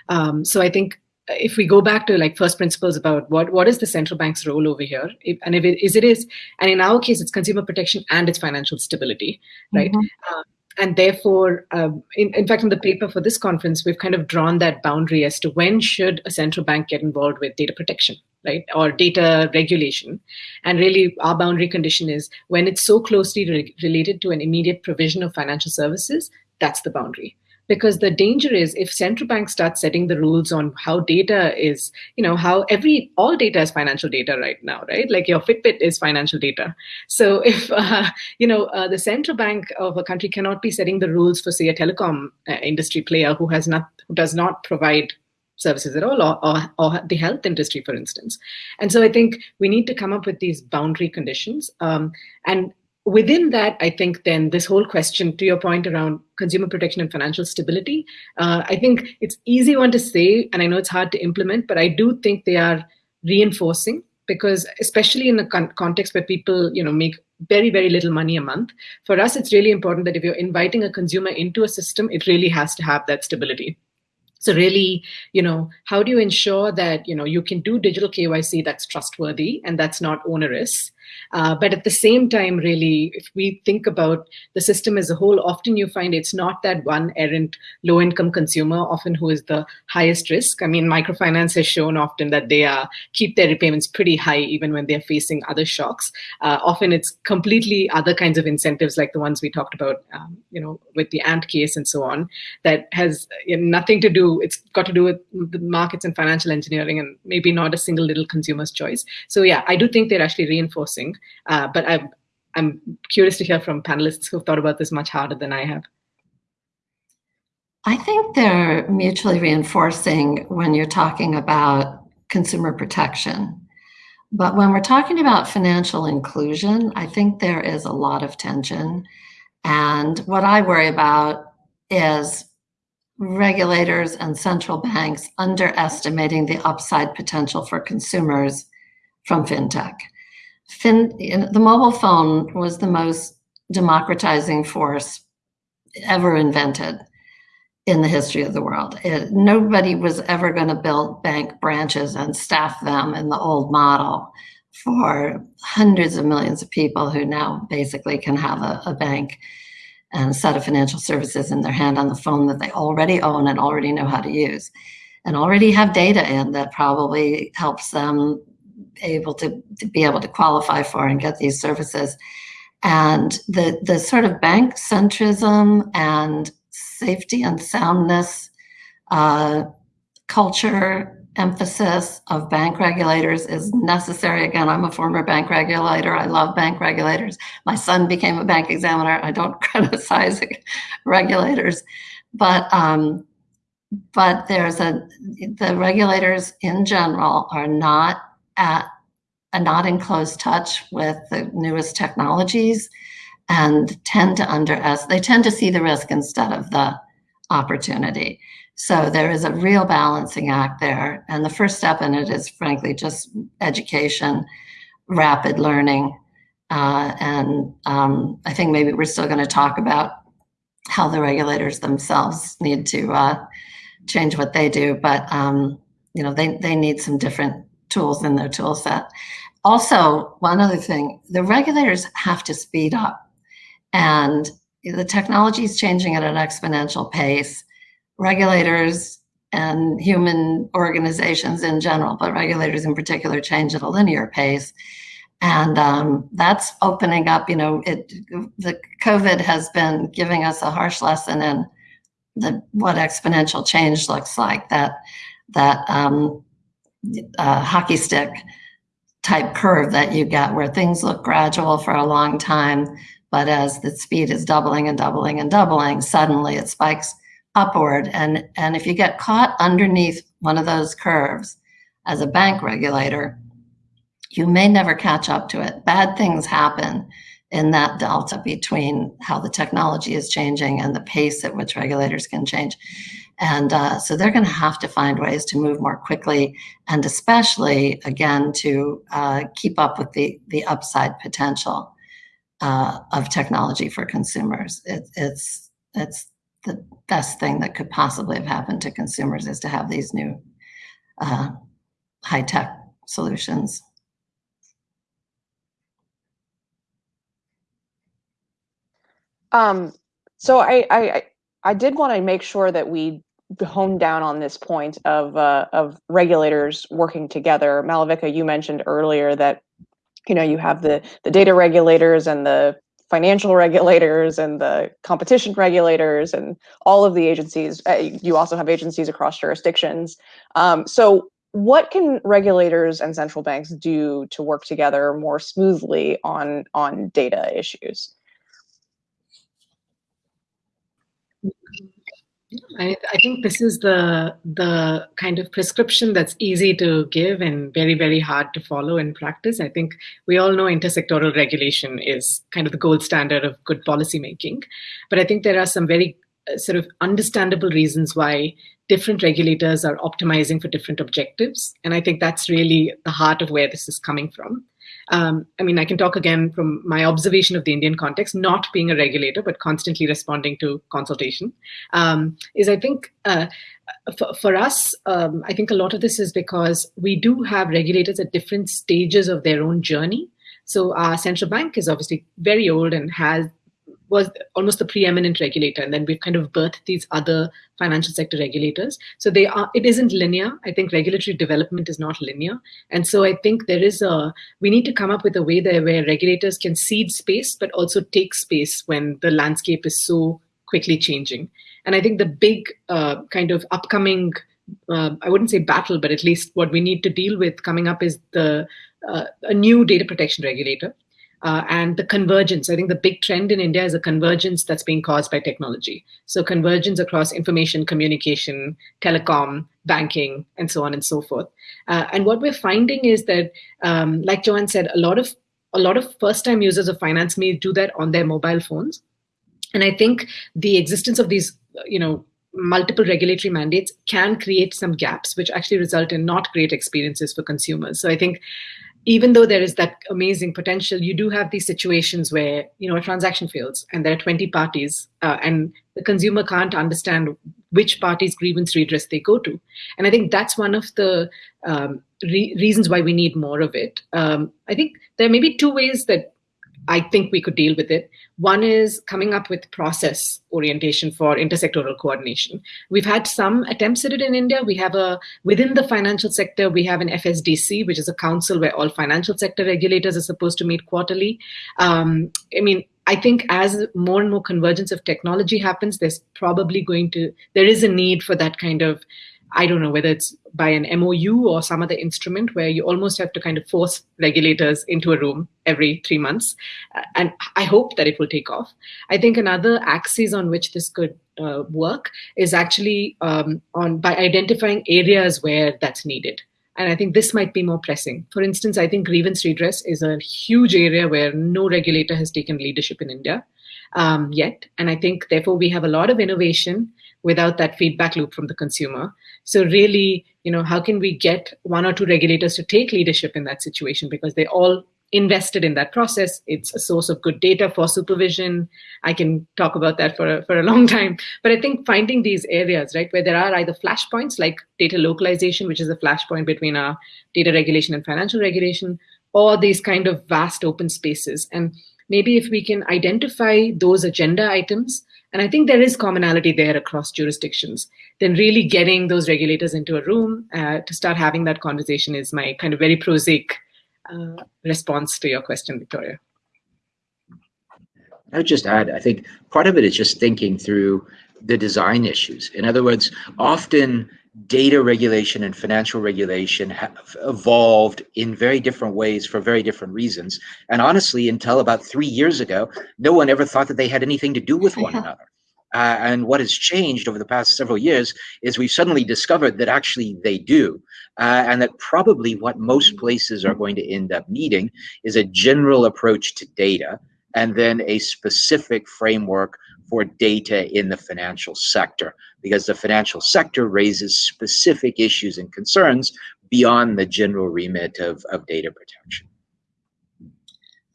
Um, so I think if we go back to like first principles about what what is the central bank's role over here if, and if it is it is and in our case it's consumer protection and it's financial stability right mm-hmm. um, and therefore um, in, in fact in the paper for this conference we've kind of drawn that boundary as to when should a central bank get involved with data protection right or data regulation. And really our boundary condition is when it's so closely re- related to an immediate provision of financial services that's the boundary because the danger is if central banks start setting the rules on how data is you know how every all data is financial data right now right? Like your fitbit is financial data. So if uh, you know uh, the central bank of a country cannot be setting the rules for say a telecom uh, industry player who has not who does not provide services at all or, or, or, the health industry for instance. And so i think we need to come up with these boundary conditions. Um, and within that, I think then this whole question, to your point around consumer protection and financial stability, uh, I think it's easy one to say, and I know it's hard to implement, but I do think they are reinforcing because especially in a con- context where people, you know, make very very little money a month for us it's really important that if you're inviting a consumer into a system it really has to have that stability. So really you know how do you ensure that you know you can do digital kyc that's trustworthy and that's not onerous uh, but at the same time, really, if we think about the system as a whole, often you find it's not that one errant low income consumer, often who is the highest risk. I mean, microfinance has shown often that they are keep their repayments pretty high even when they're facing other shocks. Uh, often it's completely other kinds of incentives like the ones we talked about, um, you know, with the ant case and so on, that has you know, nothing to do, it's got to do with the markets and financial engineering and maybe not a single little consumer's choice. So yeah, I do think they're actually reinforcing uh, but I'm, I'm curious to hear from panelists who've thought about this much harder than I have. I think they're mutually reinforcing when you're talking about consumer protection. But when we're talking about financial inclusion, I think there is a lot of tension. And what I worry about is regulators and central banks underestimating the upside potential for consumers from fintech fin, the mobile phone was the most democratizing force ever invented in the history of the world. It, nobody was ever going to build bank branches and staff them in the old model for hundreds of millions of people who now basically can have a, a bank and set of financial services in their hand on the phone that they already own and already know how to use and already have data in that probably helps them able to, to be able to qualify for and get these services. And the, the sort of bank centrism and safety and soundness uh, culture emphasis of bank regulators is necessary. Again, I'm a former bank regulator. I love bank regulators. My son became a bank examiner. I don't criticize regulators, but um, but there's a the regulators in general are not at and not in close touch with the newest technologies and tend to underestimate, they tend to see the risk instead of the opportunity. So there is a real balancing act there. And the first step in it is frankly just education, rapid learning. Uh, and um, I think maybe we're still going to talk about how the regulators themselves need to uh, change what they do. But, um, you know, they, they need some different tools in their tool set. Also, one other thing, the regulators have to speed up and the technology is changing at an exponential pace. Regulators and human organizations in general, but regulators in particular change at a linear pace. And um, that's opening up, you know, it, the COVID has been giving us a harsh lesson in the, what exponential change looks like, that, that um, uh, hockey stick type curve that you get where things look gradual for a long time, but as the speed is doubling and doubling and doubling, suddenly it spikes upward. And, and if you get caught underneath one of those curves as a bank regulator, you may never catch up to it. Bad things happen in that delta between how the technology is changing and the pace at which regulators can change. And uh, so they're going to have to find ways to move more quickly and especially, again, to uh, keep up with the, the upside potential uh, of technology for consumers. It, it's, it's the best thing that could possibly have happened to consumers is to have these new uh, high-tech solutions. Um, so I, I, I did want to make sure that we hone down on this point of uh, of regulators working together. Malavika, you mentioned earlier that you know you have the the data regulators and the financial regulators and the competition regulators and all of the agencies. Uh, you also have agencies across jurisdictions. Um, so what can regulators and central banks do to work together more smoothly on on data issues? I, I, think this is the the kind of prescription that's easy to give and very very hard to follow in practice. I think we all know intersectoral regulation is kind of the gold standard of good policy making, but I think there are some very uh, sort of understandable reasons why different regulators are optimizing for different objectives, and I think that's really the heart of where this is coming from um, I mean, I can talk again from my observation of the Indian context, not being a regulator, but constantly responding to consultation, um, is I think uh, for, for, us, um, I think a lot of this is because we do have regulators at different stages of their own journey. So our central bank is obviously very old and has was almost the preeminent regulator and then we've kind of birthed these other financial sector regulators. So they are it isn't linear. I think regulatory development is not linear. And so i think there is a we need to come up with a way there where regulators can cede space but also take space when the landscape is so quickly changing. And i think the big uh, kind of upcoming uh, I wouldn't say battle, but at least what we need to deal with coming up is the uh, a new data protection regulator uh, and the convergence. I think the big trend in India is a convergence that's being caused by technology. So convergence across information, communication, telecom, banking, and so on and so forth. Uh, and what we're finding is that, um, like Jo Ann said, a lot of a lot of first-time users of finance may do that on their mobile phones. And I think the existence of these, you know, multiple regulatory mandates can create some gaps, which actually result in not great experiences for consumers. So I think even though there is that amazing potential, you do have these situations where you know a transaction fails and there are 20 parties uh, and the consumer can't understand which party's grievance redress they go to. And I think that's one of the um, re reasons why we need more of it. Um, I think there may be two ways that I think we could deal with it. One is coming up with process orientation for intersectoral coordination. We've had some attempts at it in India. We have a, within the financial sector, we have an FSDC, which is a council where all financial sector regulators are supposed to meet quarterly. Um, I mean, I think as more and more convergence of technology happens, there's probably going to, there is a need for that kind of I don't know whether it's by an MOU or some other instrument where you almost have to kind of force regulators into a room every three months. Uh, and I hope that it will take off. I think another axis on which this could uh, work is actually um, on by identifying areas where that's needed. And I think this might be more pressing. For instance, I think grievance redress is a huge area where no regulator has taken leadership in India um, yet. And I think, therefore, we have a lot of innovation without that feedback loop from the consumer. So really, you know, how can we get one or two regulators to take leadership in that situation because they all invested in that process. It's a source of good data for supervision. I can talk about that for a, for a long time. But I think finding these areas, right, where there are either flashpoints like data localization, which is a flashpoint between our data regulation and financial regulation, or these kind of vast open spaces. And maybe if we can identify those agenda items and I think there is commonality there across jurisdictions. Then really getting those regulators into a room uh, to start having that conversation is my kind of very prosaic uh, response to your question, Victoria. I would just add, I think part of it is just thinking through the design issues. In other words, often data regulation and financial regulation have evolved in very different ways for very different reasons. And honestly, until about three years ago, no one ever thought that they had anything to do with one another. Uh, and what has changed over the past several years is we've suddenly discovered that actually they do. Uh, and that probably what most places are going to end up needing is a general approach to data and then a specific framework for data in the financial sector because the financial sector raises specific issues and concerns beyond the general remit of, of data protection.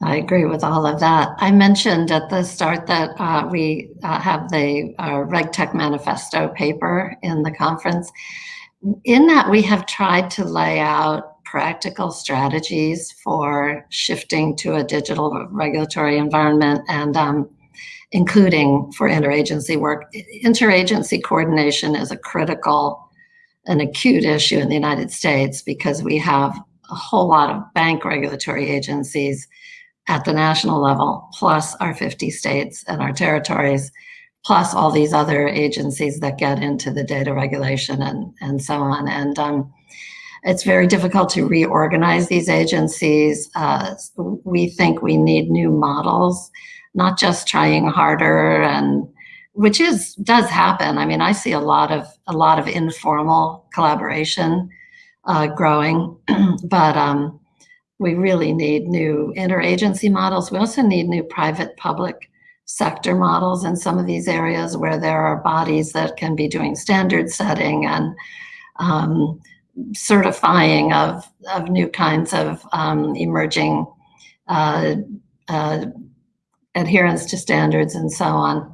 I agree with all of that. I mentioned at the start that uh, we uh, have the uh, RegTech Manifesto paper in the conference. In that, we have tried to lay out practical strategies for shifting to a digital regulatory environment and um, including for interagency work. Interagency coordination is a critical and acute issue in the United States because we have a whole lot of bank regulatory agencies at the national level, plus our 50 states and our territories, plus all these other agencies that get into the data regulation and, and so on. And um, it's very difficult to reorganize these agencies. Uh, we think we need new models, not just trying harder and which is does happen. I mean, I see a lot of a lot of informal collaboration uh, growing, but um, we really need new interagency models. We also need new private public sector models in some of these areas where there are bodies that can be doing standard setting and um, certifying of, of new kinds of um, emerging uh, uh, adherence to standards and so on.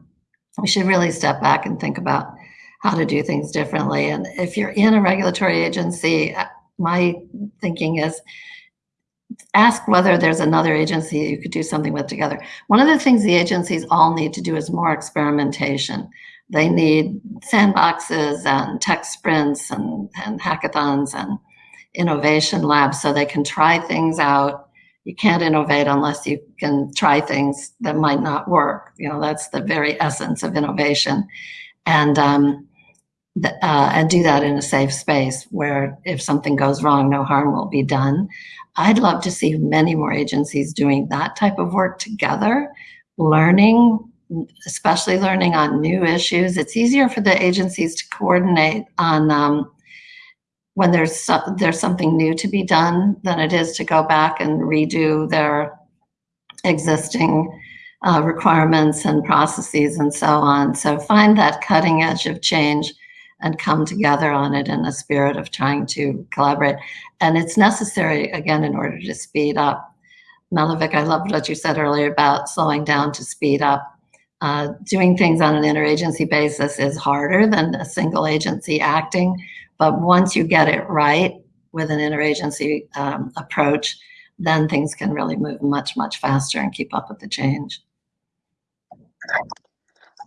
We should really step back and think about how to do things differently. And if you're in a regulatory agency, uh, my thinking is ask whether there's another agency you could do something with together. One of the things the agencies all need to do is more experimentation. They need sandboxes and tech sprints and, and hackathons and innovation labs so they can try things out. You can't innovate unless you can try things that might not work. You know, that's the very essence of innovation. And um, uh, and do that in a safe space where if something goes wrong, no harm will be done. I'd love to see many more agencies doing that type of work together, learning, especially learning on new issues. It's easier for the agencies to coordinate on um, when there's so, there's something new to be done than it is to go back and redo their existing uh, requirements and processes and so on. So find that cutting edge of change and come together on it in a spirit of trying to collaborate. And it's necessary, again, in order to speed up. Malavik, I loved what you said earlier about slowing down to speed up. Uh, doing things on an interagency basis is harder than a single agency acting, but once you get it right with an interagency um, approach, then things can really move much, much faster and keep up with the change.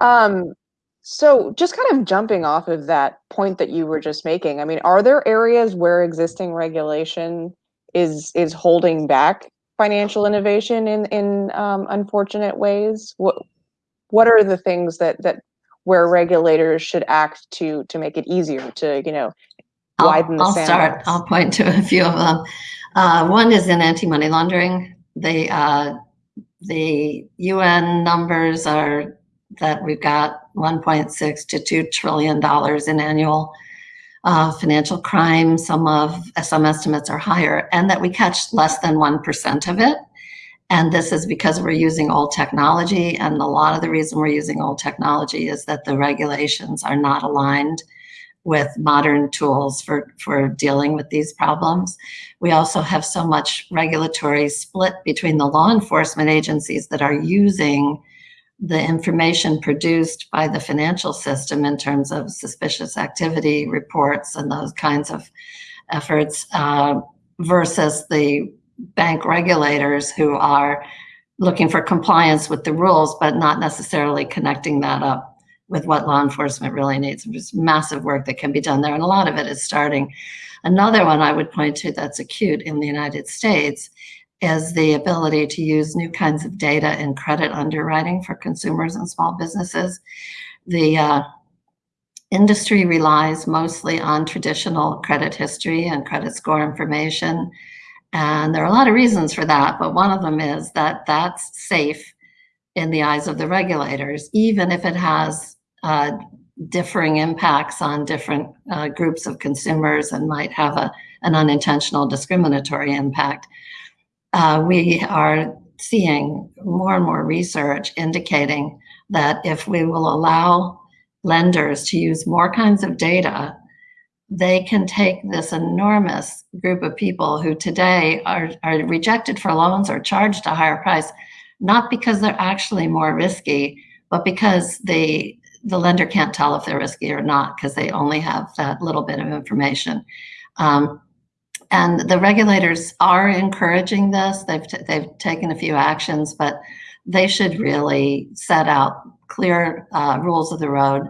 Um, so just kind of jumping off of that point that you were just making, I mean, are there areas where existing regulation is is holding back financial innovation in in um, unfortunate ways? What what are the things that that where regulators should act to to make it easier to you know I'll, I'll start. I'll point to a few of them. Uh, one is in anti-money laundering. The uh, the UN numbers are that we've got 1.6 to 2 trillion dollars in annual uh, financial crime. Some of some estimates are higher, and that we catch less than one percent of it. And this is because we're using old technology. And a lot of the reason we're using old technology is that the regulations are not aligned with modern tools for, for dealing with these problems. We also have so much regulatory split between the law enforcement agencies that are using the information produced by the financial system in terms of suspicious activity reports and those kinds of efforts uh, versus the bank regulators who are looking for compliance with the rules, but not necessarily connecting that up with what law enforcement really needs. There's massive work that can be done there, and a lot of it is starting. Another one I would point to that's acute in the United States is the ability to use new kinds of data in credit underwriting for consumers and small businesses. The uh, industry relies mostly on traditional credit history and credit score information. And there are a lot of reasons for that, but one of them is that that's safe in the eyes of the regulators, even if it has uh, differing impacts on different uh, groups of consumers and might have a, an unintentional discriminatory impact. Uh, we are seeing more and more research indicating that if we will allow lenders to use more kinds of data, they can take this enormous group of people who today are, are rejected for loans or charged a higher price, not because they're actually more risky, but because the the lender can't tell if they're risky or not because they only have that little bit of information. Um, and the regulators are encouraging this. They've, they've taken a few actions, but they should really set out clear uh, rules of the road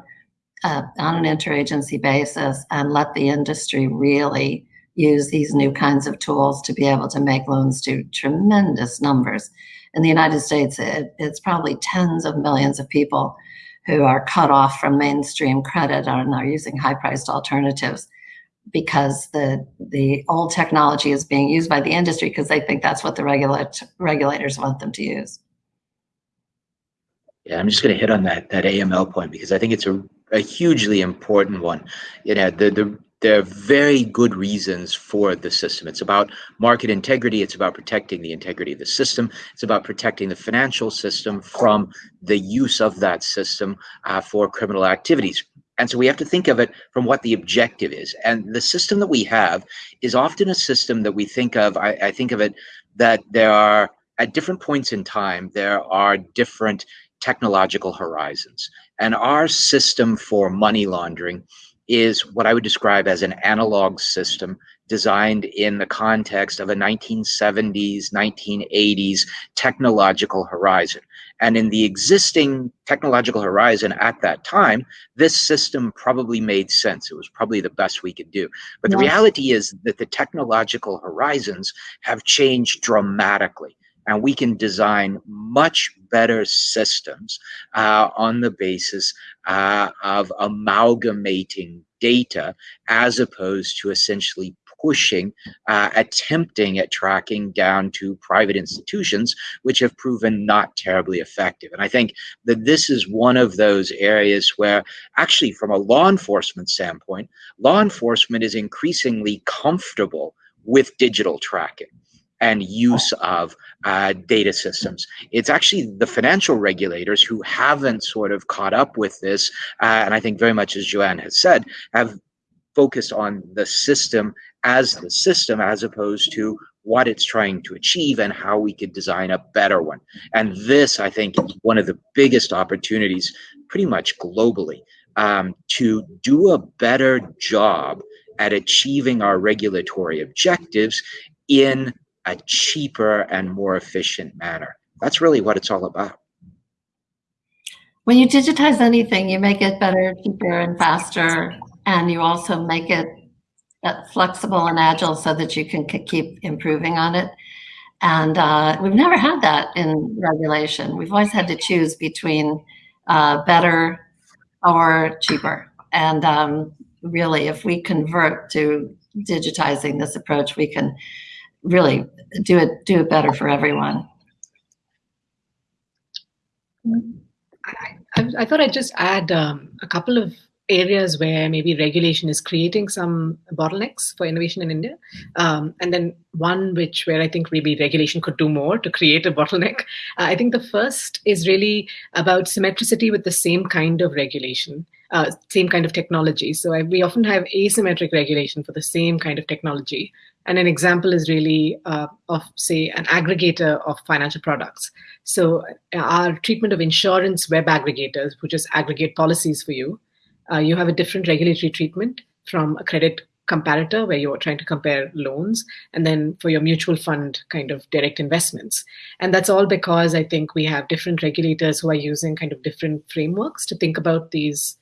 uh, on an interagency basis and let the industry really use these new kinds of tools to be able to make loans to tremendous numbers. In the United States, it, it's probably tens of millions of people who are cut off from mainstream credit and are using high-priced alternatives because the the old technology is being used by the industry because they think that's what the regulat regulators want them to use. Yeah, I'm just going to hit on that that AML point because I think it's a, a hugely important one. You know, the the there are very good reasons for the system. It's about market integrity. It's about protecting the integrity of the system. It's about protecting the financial system from the use of that system uh, for criminal activities. And so we have to think of it from what the objective is. And the system that we have is often a system that we think of, I, I think of it that there are, at different points in time, there are different technological horizons. And our system for money laundering is what I would describe as an analog system designed in the context of a 1970s, 1980s technological horizon. And in the existing technological horizon at that time, this system probably made sense. It was probably the best we could do. But the reality is that the technological horizons have changed dramatically and we can design much better systems uh, on the basis uh, of amalgamating data as opposed to essentially pushing, uh, attempting at tracking down to private institutions, which have proven not terribly effective. And I think that this is one of those areas where, actually, from a law enforcement standpoint, law enforcement is increasingly comfortable with digital tracking and use of uh, data systems. It's actually the financial regulators who haven't sort of caught up with this, uh, and I think very much as Jo Ann has said, have focused on the system as the system as opposed to what it's trying to achieve and how we could design a better one. And this, I think, is one of the biggest opportunities pretty much globally um, to do a better job at achieving our regulatory objectives in a cheaper and more efficient manner. That's really what it's all about. When you digitize anything, you make it better, cheaper, and faster, and you also make it uh, flexible and agile so that you can keep improving on it. And uh, we've never had that in regulation. We've always had to choose between uh, better or cheaper. And um, really, if we convert to digitizing this approach, we can really do it do it better for everyone. I, I, thought I'd just add um, a couple of areas where maybe regulation is creating some bottlenecks for innovation in India, um, and then one which where I think maybe regulation could do more to create a bottleneck. Uh, I think the first is really about symmetricity with the same kind of regulation uh, same kind of technology. So I, we often have asymmetric regulation for the same kind of technology. And an example is really uh, of, say, an aggregator of financial products. So uh, our treatment of insurance web aggregators, who just aggregate policies for you, uh, you have a different regulatory treatment from a credit comparator where you're trying to compare loans and then for your mutual fund kind of direct investments and that's all because i think we have different regulators who are using kind of different frameworks to think about these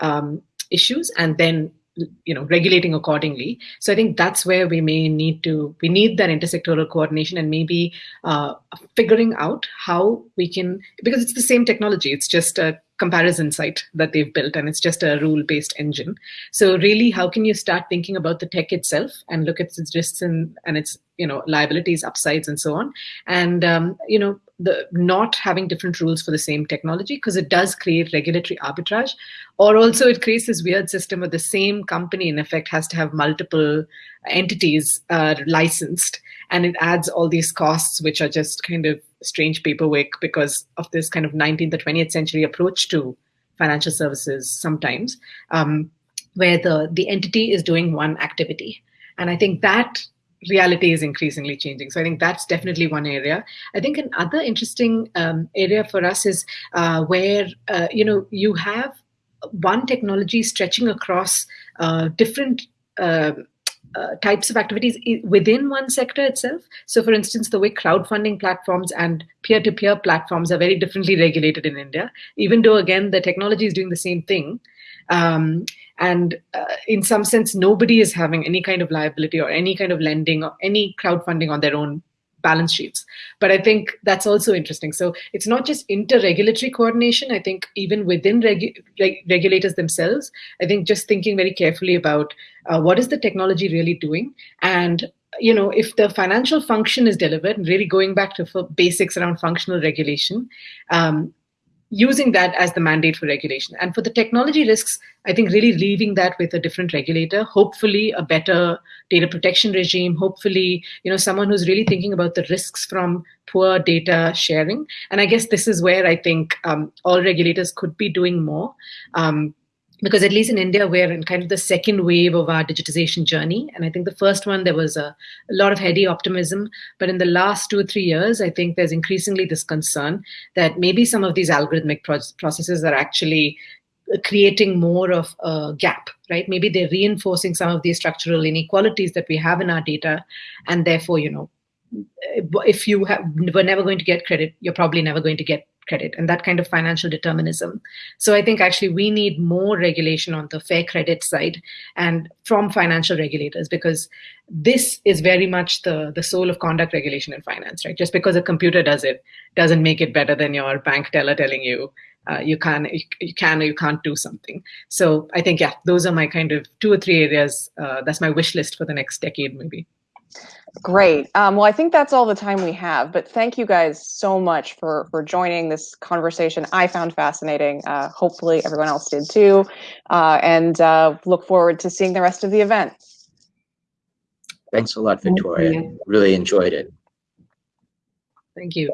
um, issues and then you know regulating accordingly. So i think that's where we may need to we need that intersectoral coordination and maybe uh, figuring out how we can because it's the same technology. It's just a comparison site that they've built and it's just a rule based engine. So really how can you start thinking about the tech itself and look at its risks and, and its you know liabilities upsides and so on? And um, you know the not having different rules for the same technology because it does create regulatory arbitrage or also it creates this weird system where the same company in effect has to have multiple entities uh, licensed and it adds all these costs which are just kind of strange paperwork because of this kind of 19th or 20th century approach to financial services sometimes um, where the the entity is doing one activity. And i think that reality is increasingly changing. So I think that's definitely one area. I think another interesting um, area for us is uh, where uh, you know you have one technology stretching across uh, different. Uh, uh, types of activities within one sector itself. So, for instance, the way crowdfunding platforms and peer to peer platforms are very differently regulated in India, even though, again, the technology is doing the same thing. Um, and uh, in some sense, nobody is having any kind of liability or any kind of lending or any crowdfunding on their own balance sheets. But I think that's also interesting. So it's not just inter-regulatory coordination. I think even within regu reg regulators themselves, I think just thinking very carefully about uh, what is the technology really doing and you know, if the financial function is delivered, really going back to basics around functional regulation, um, using that as the mandate for regulation. And for the technology risks, I think really leaving that with a different regulator, hopefully a better data protection regime, hopefully, you know, someone who's really thinking about the risks from poor data sharing. And I guess this is where I think um, all regulators could be doing more. Um, because at least in India, we're in kind of the second wave of our digitization journey. And I think the first one, there was a, a, lot of heady optimism. But in the last two or three years, I think there's increasingly this concern that maybe some of these algorithmic pro processes are actually uh, creating more of a gap, right? Maybe they're reinforcing some of these structural inequalities that we have in our data. And therefore, you know, uh, if you have, were never going to get credit, you're probably never going to get credit and that kind of financial determinism. So I think actually we need more regulation on the fair credit side and from financial regulators because this is very much the, the soul of conduct regulation in finance, right? Just because a computer does it doesn't make it better than your bank teller telling you uh, you can you, can or you can't do something. So I think yeah, those are my kind of two or three areas. Uh, that's my wish list for the next decade, maybe. Great. Um, well, I think that's all the time we have, but thank you guys so much for, for joining this conversation. I found fascinating. Uh, hopefully everyone else did too. Uh, and uh, look forward to seeing the rest of the event. Thanks a lot, Victoria. Really enjoyed it. Thank you.